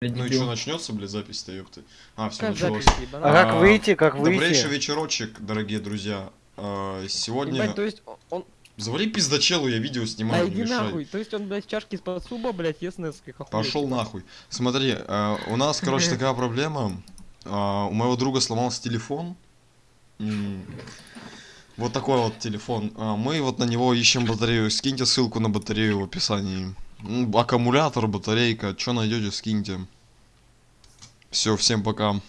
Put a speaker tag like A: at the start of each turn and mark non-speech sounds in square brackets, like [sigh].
A: Ну и что, начнется, блядь, запись-то, ёпты? А, все,
B: Как
A: началось.
B: запись?
C: А как
A: А,
C: выйти, как
A: Добрейший
C: выйти?
A: вечерочек, дорогие друзья. А, Сегодня...
B: Ебать, то есть он-.
A: Завали пиздачелу, я видео
B: Да
A: снимаю, не
B: иди
A: мешай.
B: нахуй. То есть он, блядь, чашки из-под суба, блядь, ест несколько.
A: Пошел нахуй. Смотри, э, у нас, короче, [laughs] такая проблема. А, У моего друга сломался телефон. М, Вот такой вот телефон. А, Мы вот на него ищем батарею. Скиньте ссылку на батарею в описании. Аккумулятор, батарейка. Что найдете, скиньте. Все, всем пока.